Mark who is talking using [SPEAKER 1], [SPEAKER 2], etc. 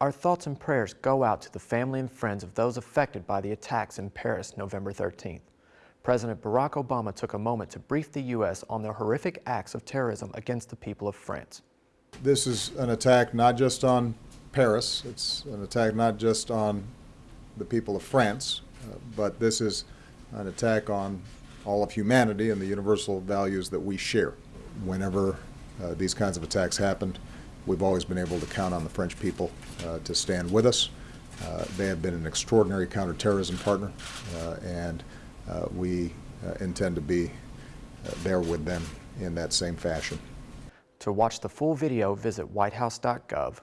[SPEAKER 1] Our thoughts and prayers go out to the family and friends of those affected by the attacks in Paris November 13th. President Barack Obama took a moment to brief the U.S. on the horrific acts of terrorism against the people of France.
[SPEAKER 2] This is an attack not just on Paris, it's an attack not just on the people of France, uh, but this is an attack on all of humanity and the universal values that we share. Whenever uh, these kinds of attacks happened, we've always been able to count on the French people uh, to stand with us. Uh, they have been an extraordinary counterterrorism partner, uh, and uh, we uh, intend to be there with them in that same fashion.
[SPEAKER 1] To watch the full video, visit whitehouse.gov.